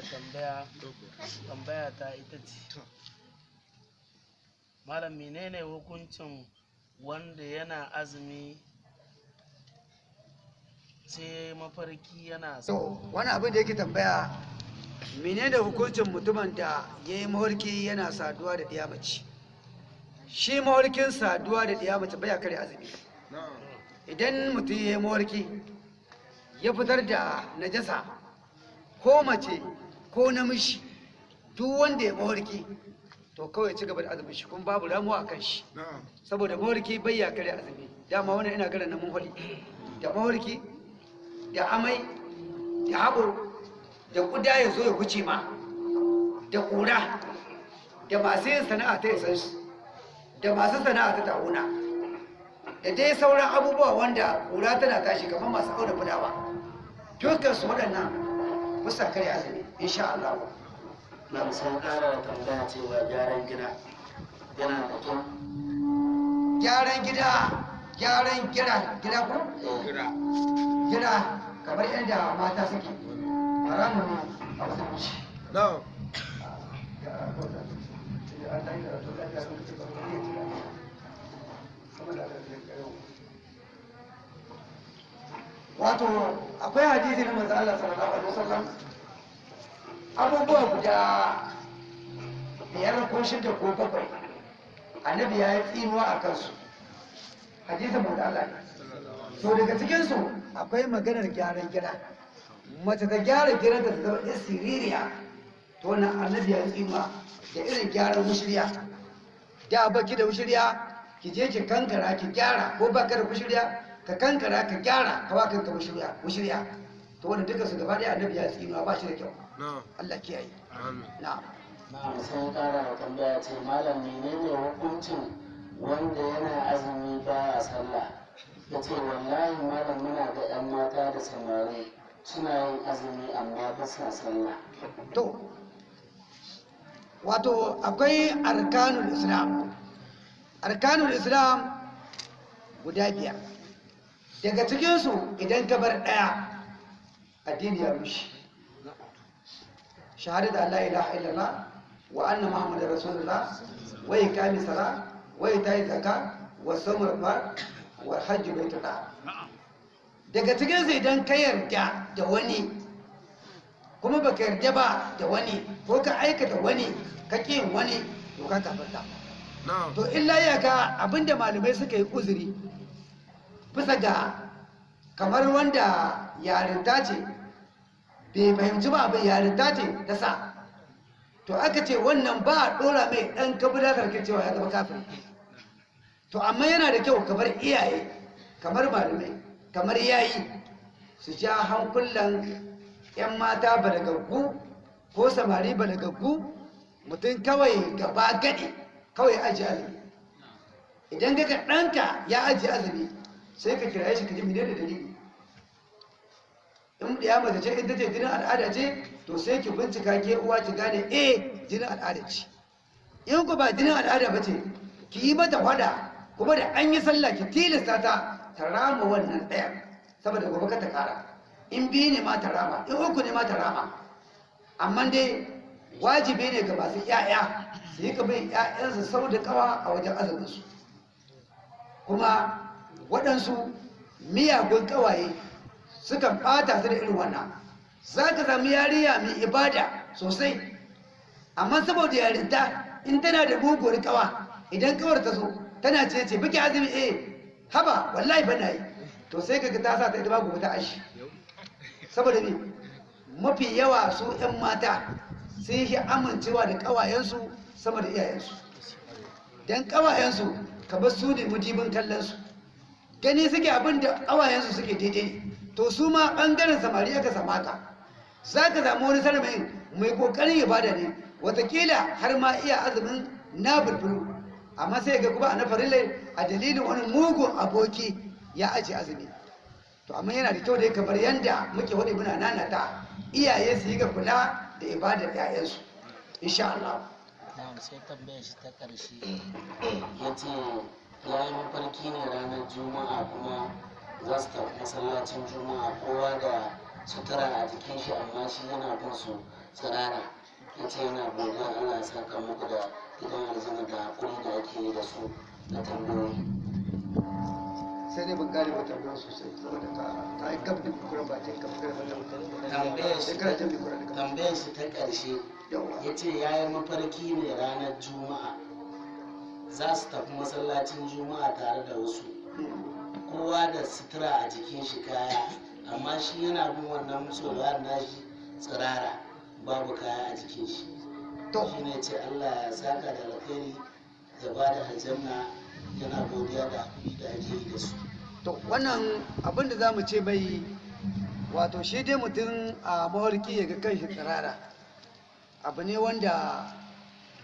da tambaya. Tambaya ta ita ce malam menene hukuncin wanda yana azumi sai mafarki yana to wani abin da yake tambaya menene hukuncin mutumin da ya yi mawarki yana saduwa da ɗiya mace? Shi mawarkin saduwa da ɗiya mace baya kare azumi. Idan mutum ya yi mawarki ya fitar da najasa ko mace ko namiji duk wanda ya mawarki to kawai ci gaba da azumin shi kuma babu ramuwa a kan shi. Saboda mawarki bai ya kare azumi. Dama wannan ina ganin na mun hali da mawarki da amai da haɓo da ƙuda ya zo ya wuce ma da ƙura da masu yin sana'a ta isan su da masu sana'a ta ta'una da dai sauran abubuwa wanda ƙura tana tashi kamar masu auna fulawa. Dukkan su waɗannan bisa kare azumi. Insha Allah. Na sun kara da tambaya cewa gyaran gida yana da kyau. Gyaran gida gyaran gida gida ko? Gida. Kamar yadda mata suke. Haramun ne a musulunci wato akwai hadisi na manzo Allah sallallahu alaihi wasallam abubuwa guda biyar ko shida ko bakwai. Annabi ya yi tsinuwa a kansu. Hadisin manzo Allah ne. To daga cikin su akwai maganar gyaran gida. Mace ta gyara gidan ta zama ɗan siririya. To wannan annabi ya tsinuwa da irin gyaran mushriya da baki da mushriya ki je ki kankara ki gyara. Ko baka da mushriya ka kankara ka gyara. Ka kanka mushriya mushriya to wannan duka su gaba ɗaya annabi ya tsinuwa ba shi da kyau. Allah kiyaye. Na'am. Na sun kara da tambaya ce malam menene hukuncin wanda yana azumi baya sallah? Ya ce wallahi malam muna da 'yan mata da samari suna yin azumi amma ba sa sallah. To wato akwai arkanul islam. Arkanul islam guda biyar. Daga cikinsu idan ka bar ɗaya addini ya rushe. Shahada da Allah ilaha illallah wa anna muhammadar rasulullah wa iqami sala wa ita'i zaka wa samar fa wa hajji baitullah daga cikinsu idan ka yarda da wani kuma baka yarda ba da wani ko ka aikata wani ka ƙin wani to ka kafarta to illa ya ga abin da malamai suka yi uzuri bisa ga kamar wanda yarinta ce bai fahimci ba abin yarinta ce ta sa. To aka ce wannan ba a ɗora mai ɗan kabila karkar cewa ya zama kafin to amma yana da kyau kamar iyaye kamar malamai kamar yayi su ja hankulan 'yan mata balagaggu ko samari balagaggu. Mutum kawai gaba gadi kawai aji azumi. Idan ga ɗanka ya aji azumi sai ka kira shi ka ji da dalili? In ya mace ce in ta ce jinin al'ada ce to sai ki bincika ke uwa ki gane eh jinin al'ada ce. In ku ba jinin al'ada ba ce ki yi mata wada kuma da an yi sallah ki tilasta ta ta rama wannan ɗayan saboda gobe ka ta kara in biyu ne ma ta rama in uku ne ma ta rama. Amma dai wajibi ne ga masu ‘ya'ya su yi kabin ‘ya'yansu sau da kawa a wajen azuminsu. Kuma waɗansu miyagun ƙawaye sukan ɓata su da irin wannan. Za ka sami yariya mai ibada sosai. Amma saboda yarinta in tana da muguwar ƙawa idan ƙawar ta zo tana ce ce biki azumi eh haba wallahi ba na yi. To sai ka ta sa ta ita babu ta ashi. Saboda ne mafi yawa su 'yan mata sun yi amincewa da ƙawayensu sama da iyayensu. Don ƙawayensu kamar su ne mujibin kallonsu. Gani suke abin da ƙawayensu suke daidai to su ma ɓangaren samari sama ka. Za ka samu wani sarmayin mai ƙoƙarin ibada ne. Watakila har ma iya azumin na bulbulu. Amma sai ga kuma a na farillai a dalilin wani mugun aboki ya ajiye azumi. To amma yana da kyau da kamar yadda muke waɗi muna nanata iyaye su yi ga kula da ibadar 'ya'yansu insha Allah. Sai tambayar shi ta ya ce ya yi mafarki ne ranar juma'a kuma za su tafi masallacin juma'a. Kowa da sutura a jikin shi amma shi yana bin su tsirara. Ya ce yana godiya ana saka muku da gidan aljanna da haƙuri da ake yi da su na tambayoyi. Sai dai ban gane wata ruwan sosai saboda ka ka yi gab da kukuran ba ta gab da tambayar tambayar shi ta ƙarshe ya ce ya yi mafarki ne ranar juma'a. Za su tafi masallacin juma'a tare da wasu. Kowa da sutura a jikin shi kaya amma shi yana bin wannan tsoron nashi tsirara babu kaya a jikin shi. To. Shi ne ce allah ya saka da alkhairi ya ba da aljanna yana godiya da haƙuri da ake yi da su. To wannan abin da za mu ce mai wato shi dai mutum a mawarki ya ga kanshi tsirara abu ne wanda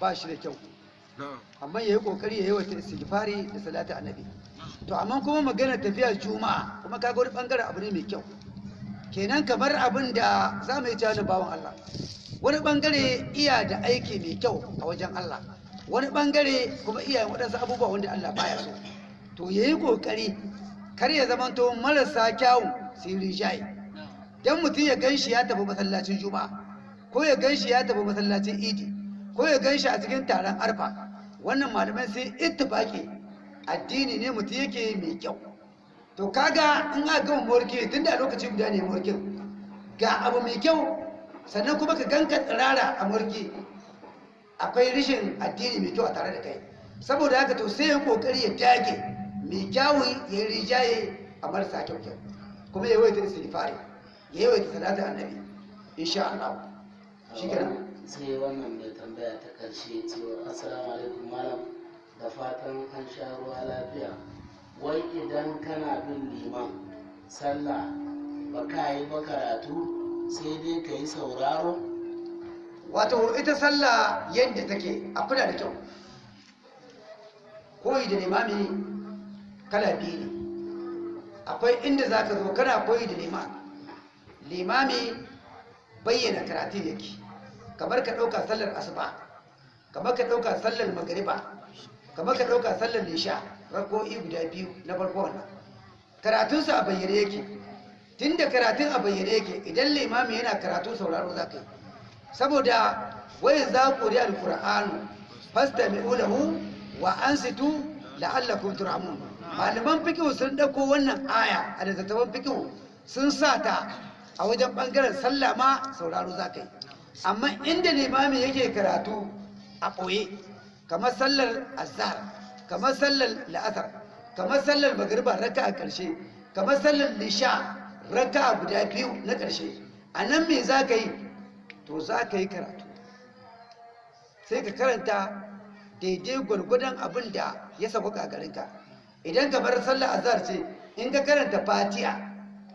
ba shi da kyau. Amma ya yi ƙoƙari ya yi wata istighfari da salatu annabi. To amma kuma magana tafiya juma'a kuma kaga wani ɓangaren abu ne mai kyau. Kenan kamar abin da za mu yi na bawan Allah. Wani ɓangare iya da aiki mai kyau a wajen Allah. Wani ɓangare kuma iya waɗansu abubuwa wanda Allah baya so. To ya yi ƙoƙari kar ya zamanto marasa kyawun su yi rinjaye. Dan mutum ya gan shi ya tafi masallacin juma'a ko ya gan shi ya tafi masallacin idi ko ya gan shi a cikin taron arfa wannan malamai sai ittifaki. Addini ne mutum yake mai kyau. To kaga in aka gama morki tun da lokaci guda ne morkin ga abu mai kyau sannan kuma ka ganka tsirara a morki akwai rishin addini mai kyau a tare da kai. Saboda haka to sai ya ƙoƙari ya dage mai kyawun ya rijaye a marasa kyau kyau kuma ya yawaita istighfari ya yawaita salatu annabi insha Allah. Shi kenan sai wannan mai tambaya ta ƙarshe cewa assalamu alaikum malam. Da fatan an sha ruwa lafiya. Wai idan kana bin liman sallah ba ka yi ba karatu sai dai ka yi sauraro? Wato ita sallah yadda take a kula da kyau. Koyi da limami kala biyu ne. Akwai inda za ka zo kana koyi da limami limami bayyana karatu yake. Kamar ka ɗauka sallar asuba kamar ka ɗauka sallar magariba kamar ka ɗauka sallar lisha rako'i guda biyu na farko wannan. Karatunsa a bayyane yake. Tun da karatun a bayyane yake idan limami yana karatu sauraro za ka yi. Saboda wai za ku ri alkur'anu fasta mai ulahu wa an situ la'allakum turhamun. Malaman fikihu sun ɗauko wannan aya a littattafan fikihu sun sa ta a wajen ɓangaren sallah ma sauraro za ka yi. Amma inda limami yake karatu a ɓoye. Kamar sallar azhar kamar sallar la'asar kamar sallar magariba raka a ƙarshe kamar sallar lisha raka guda biyu na ƙarshe. A nan me za ka yi? To za ka yi karatu. Sai ka karanta daidai gwargwadon abin da ya sauka a garinka. Idan ka bar sallar azhar ce in ka karanta fatiha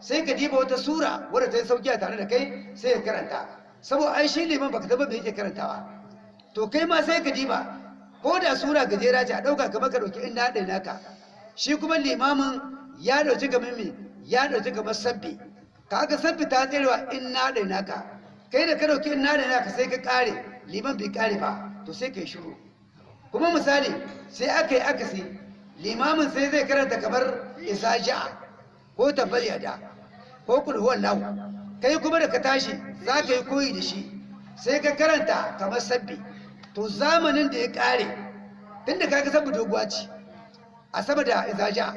sai ka diba wata sura wadda ta yi sauƙi a tare da kai sai ka karanta. Saboda ai shi liman baka taba me yake karantawa. To kai ma sai ka diba ko da sura gajera ce a ɗauka kamar ka ɗauki inna da naka. Shi kuma limamin ya ɗauki kamar me? Ya ɗauki kamar sabbi. Kaga sabbi ta tsarewa inna da naka. Kai da ka ɗauki inna da naka sai ka kare liman bai kare ba to sai ka yi shiru. Kuma misali sai aka yi akasi limamin sai zai karanta kamar isaja ko tabbal yada ko kulhuwan lahu kai kuma da ka tashi za ka yi koyi da shi sai ka karanta kamar sabbi. To zamanin da ya kare tun da kaga sabbi doguwa ce a sama da izaja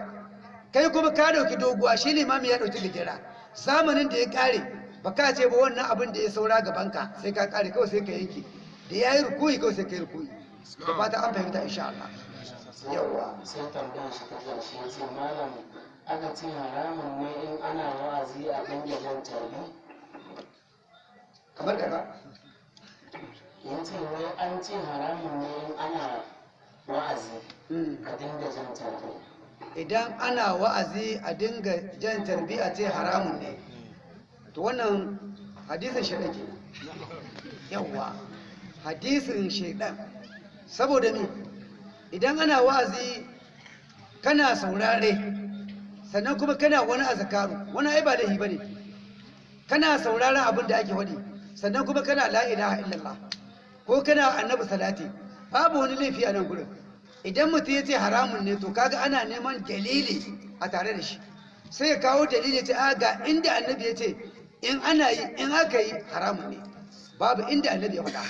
kai kuma ka ɗauki doguwa shi limami ya ɗauki gajera. Zamanin da ya kare ba ka ce ba wannan abin da ya saura gabanka sai ka kare kawai sai ka yanke. Da ya yi rukuyi kawai sai ka yi rukuyi. Da fata an fahimta insha Allah. Yawwa. Sai tambayar shi ta ƙarshe malam aka ce haramun ne in ana wa'azi a dinga jan tarbi kamar kaza ya ce wai an ce haramun ne in ana wa'azi Mm. a dinga jan tarbi. Idan ana wa'azi a dinga jan tarbi a ce haramun ne. To wannan hadisin shaidan ke yawwa. Hadisin shaidan. Saboda me? Idan ana wa'azi kana saurare. Sannan kuma kana wani azakaru wani ai ba laifi ba ne. Kana sauraron abin da ake wadi sannan kuma kana la ilaha illallah ko kana annabi salati babu wani laifi a nan gurin. Idan mutum ya ce haramun ne to kaga ana neman dalili a tare da shi. Sai ya kawo dalili ce a ga inda annabi ya ce in ana yi in aka yi haramun ne. Babu inda annabi ya faɗa.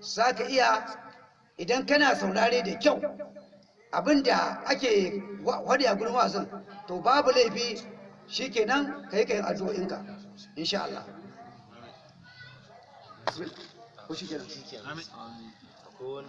Za ka iya idan kana saurare da kyau abin da ake wadi a gurin wasan to babu laifi shikenan kai kai addu'o'inka insha Allah. Ko shikenan? Akwai